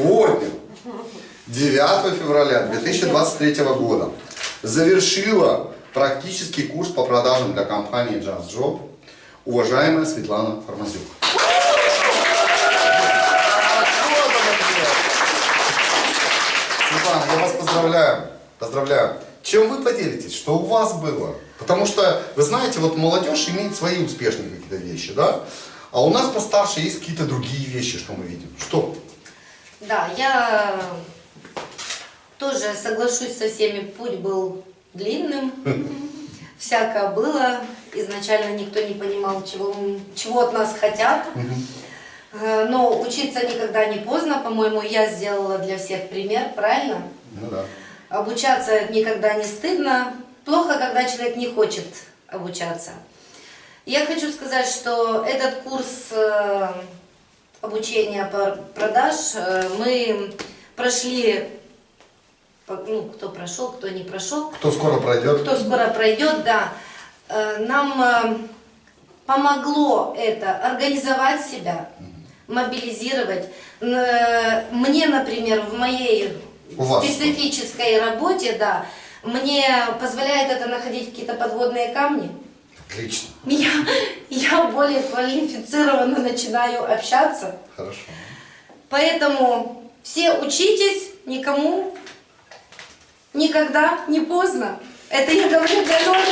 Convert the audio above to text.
сегодня, 9 февраля 2023 года, завершила практический курс по продажам для компании Just Job уважаемая Светлана Формазюк. Светлана, я вас поздравляю. Поздравляю. Чем вы поделитесь? Что у вас было? Потому что, вы знаете, вот молодежь имеет свои успешные какие-то вещи, да? А у нас постарше есть какие-то другие вещи, что мы видим. Что? Да, я тоже соглашусь со всеми, путь был длинным, всякое было, изначально никто не понимал, чего, чего от нас хотят, Э, но учиться никогда не поздно, по-моему, я сделала для всех пример, правильно? Ну да. Обучаться никогда не стыдно, плохо, когда человек не хочет обучаться. Я хочу сказать, что этот курс э, обучения по продаж э, мы прошли, ну, кто прошел, кто не прошел, Кто скоро пройдет? кто скоро пройдет, да. Э, Нам э, помогло это организовать себя, мобилизировать. Мне, например, в моей У вас специфической работе, да, мне позволяет это находить какие-то подводные камни. Отлично. Я, я более квалифицированно начинаю общаться. Хорошо. Поэтому все учитесь, никому никогда не поздно. Это я говорю для новых.